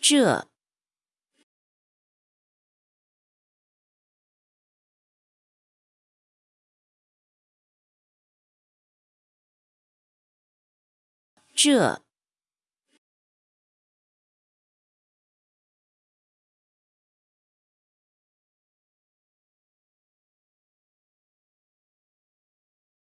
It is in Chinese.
这。这。